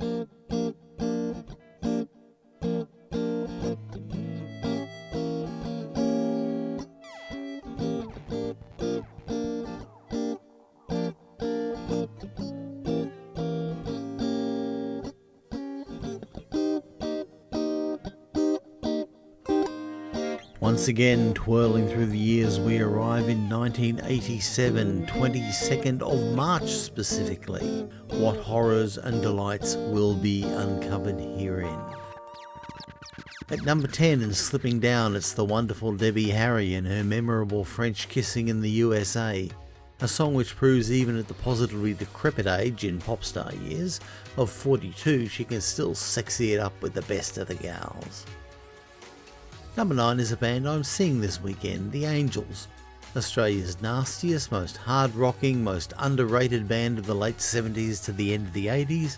Mm-hmm. Once again, twirling through the years, we arrive in 1987, 22nd of March specifically. What horrors and delights will be uncovered herein? At number 10 and slipping down, it's the wonderful Debbie Harry and her memorable French Kissing in the USA, a song which proves even at the positively decrepit age in pop star years of 42 she can still sexy it up with the best of the gals. Number 9 is a band I'm seeing this weekend, The Angels. Australia's nastiest, most hard-rocking, most underrated band of the late 70s to the end of the 80s,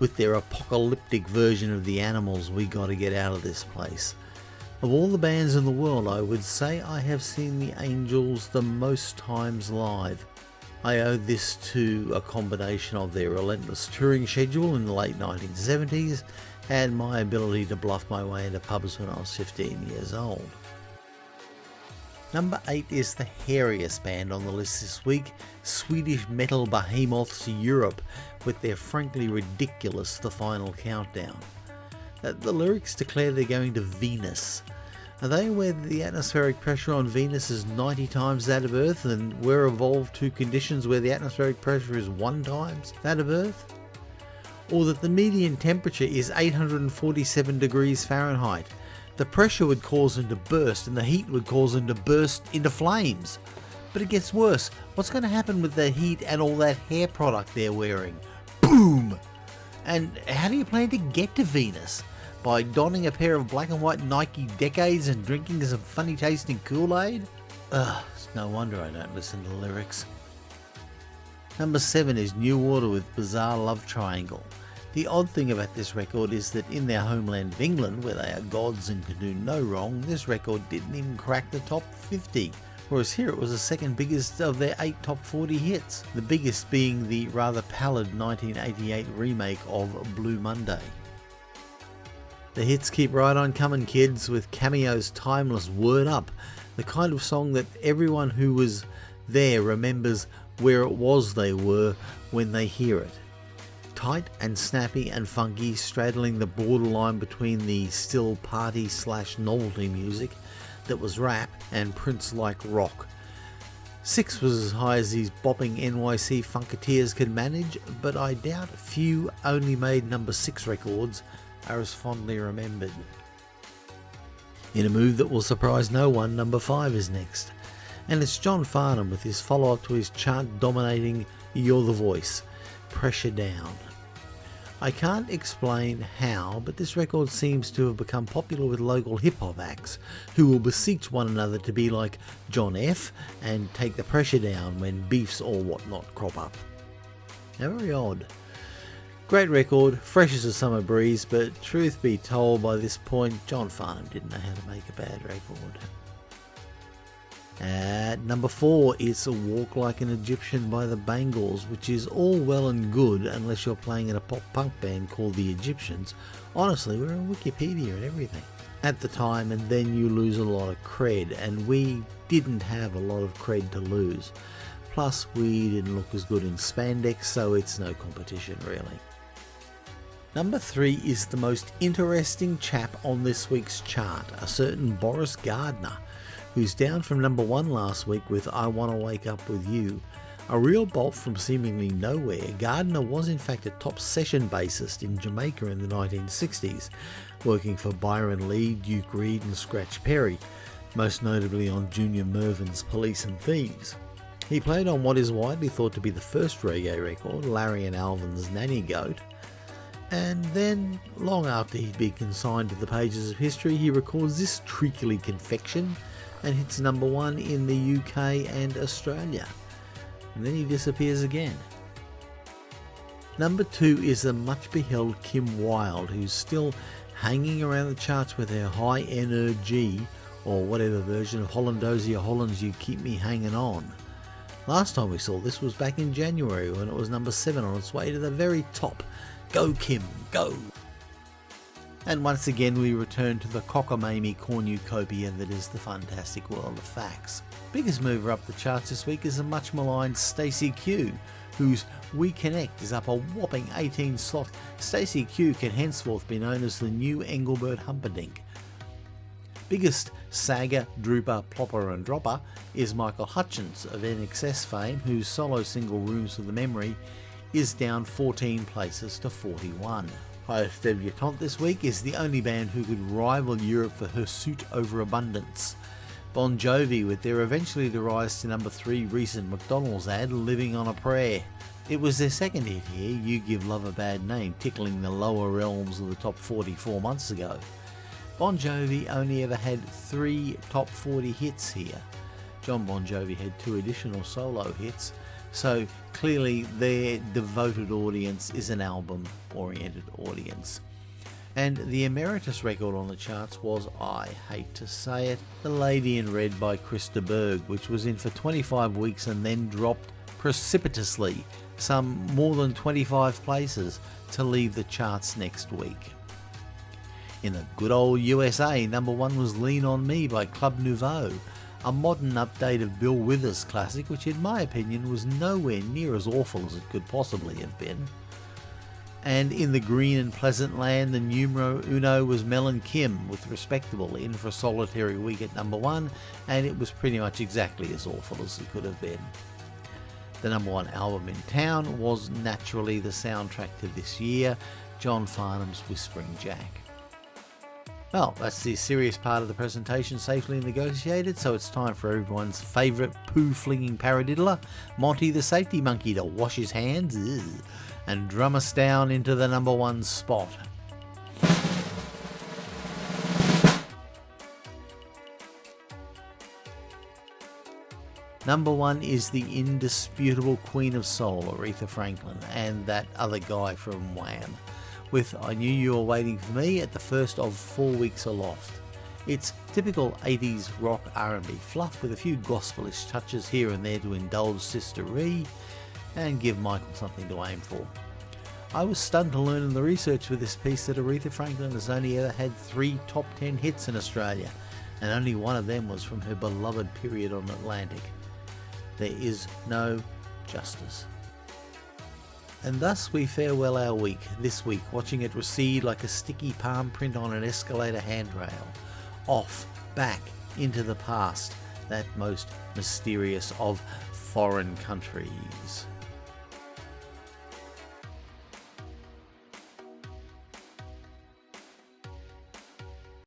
with their apocalyptic version of The Animals We Gotta Get Out of This Place. Of all the bands in the world, I would say I have seen The Angels the most times live. I owe this to a combination of their relentless touring schedule in the late 1970s and my ability to bluff my way into pubs when I was 15 years old. Number 8 is the hairiest band on the list this week, Swedish metal behemoths Europe, with their frankly ridiculous The Final Countdown. Uh, the lyrics declare they're going to Venus. Are they that the atmospheric pressure on Venus is 90 times that of Earth and we're evolved to conditions where the atmospheric pressure is 1 times that of Earth? Or that the median temperature is 847 degrees Fahrenheit. The pressure would cause them to burst and the heat would cause them to burst into flames. But it gets worse. What's going to happen with the heat and all that hair product they're wearing? Boom! And how do you plan to get to Venus? By donning a pair of black and white Nike Decades and drinking some funny tasting Kool-Aid? Ugh, it's no wonder I don't listen to lyrics. Number 7 is New Order with Bizarre Love Triangle. The odd thing about this record is that in their homeland of England, where they are gods and can do no wrong, this record didn't even crack the top 50. Whereas here it was the second biggest of their 8 top 40 hits, the biggest being the rather pallid 1988 remake of Blue Monday. The hits keep right on coming kids with Cameo's timeless Word Up, the kind of song that everyone who was there remembers where it was they were when they hear it. Tight and snappy and funky, straddling the borderline between the still party slash novelty music that was rap and Prince-like rock. Six was as high as these bopping NYC Funketeers could manage, but I doubt few only made number 6 records are as fondly remembered. In a move that will surprise no one, number 5 is next and it's John Farnham with his follow-up to his chart-dominating You're the Voice, Pressure Down. I can't explain how, but this record seems to have become popular with local hip-hop acts, who will beseech one another to be like John F. and take the pressure down when beefs or whatnot crop up. How very odd. Great record, fresh as a summer breeze, but truth be told by this point, John Farnham didn't know how to make a bad record. At number 4 is A Walk Like an Egyptian by the Bangles, which is all well and good unless you're playing in a pop punk band called The Egyptians. Honestly, we're on Wikipedia and everything. At the time, and then you lose a lot of cred, and we didn't have a lot of cred to lose. Plus, we didn't look as good in spandex, so it's no competition really. Number 3 is the most interesting chap on this week's chart, a certain Boris Gardiner who's down from number one last week with I Wanna Wake Up With You. A real bolt from seemingly nowhere, Gardiner was in fact a top session bassist in Jamaica in the 1960s, working for Byron Lee, Duke Reid and Scratch Perry, most notably on Junior Murvin's Police and Thieves. He played on what is widely thought to be the first reggae record, Larry and Alvin's Nanny Goat, and then, long after he'd been consigned to the pages of history, he records this treacly confection and hits number one in the UK and Australia. And then he disappears again. Number two is the much beheld Kim Wilde, who's still hanging around the charts with her high energy or whatever version of Holland-Dozier-Holland's You Keep Me Hanging On. Last time we saw this was back in January when it was number 7 on its way to the very top, Go Kim, go! And once again we return to the cockamamie cornucopia that is the fantastic world of facts. Biggest mover up the charts this week is the much maligned Stacey Q, whose We Connect is up a whopping 18 slots. Stacey Q can henceforth be known as the new Engelbert Humperdinck. Biggest sagger, drooper, plopper and dropper is Michael Hutchence of INXS fame, whose solo single Rooms of the Memory is down 14 places to 41. Highest debutante this week is the only band who could rival Europe for Hirsute over Abundance. Bon Jovi with their eventually the rise to number 3 recent McDonald's ad Living on a Prayer. It was their second hit here, You Give Love a Bad Name, tickling the lower realms of the top 44 months ago. Bon Jovi only ever had three top 40 hits here. Jon Bon Jovi had two additional solo hits, so clearly their devoted audience is an album oriented audience. And the emeritus record on the charts was, I hate to say it, The Lady in Red by Chris de Burgh, which was in for 25 weeks and then dropped precipitously, some more than 25 places, to leave the charts next week. In the good old USA, number one was Lean On Me by Club Nouveau, a modern update of Bill Withers' classic, which in my opinion was nowhere near as awful as it could possibly have been. And in the green and pleasant land, the numero uno was Mel and Kim, with Respectable in for a solitary week at number one, and it was pretty much exactly as awful as it could have been. The number one album in town was naturally the soundtrack to this year, John Farnham's Whispering Jack. Well, that's the serious part of the presentation safely negotiated, so it's time for everyone's favourite poo-flinging paradiddler, Monty the Safety Monkey, to wash his hands and drum us down into the number one spot. Number one is the indisputable Queen of Soul, Aretha Franklin, and that other guy from Wham with I Knew You Were Waiting For Me at the first of four weeks aloft. It's typical 80s rock R&B fluff with a few gospelish touches here and there to indulge Sister Ree and give Michael something to aim for. I was stunned to learn in the research for this piece that Aretha Franklin has only ever had three top 10 hits in Australia, and only one of them was from her beloved period on Atlantic. There is no justice. And thus we farewell our week, this week, watching it recede like a sticky palm print on an escalator handrail. Off, back, into the past, that most mysterious of foreign countries.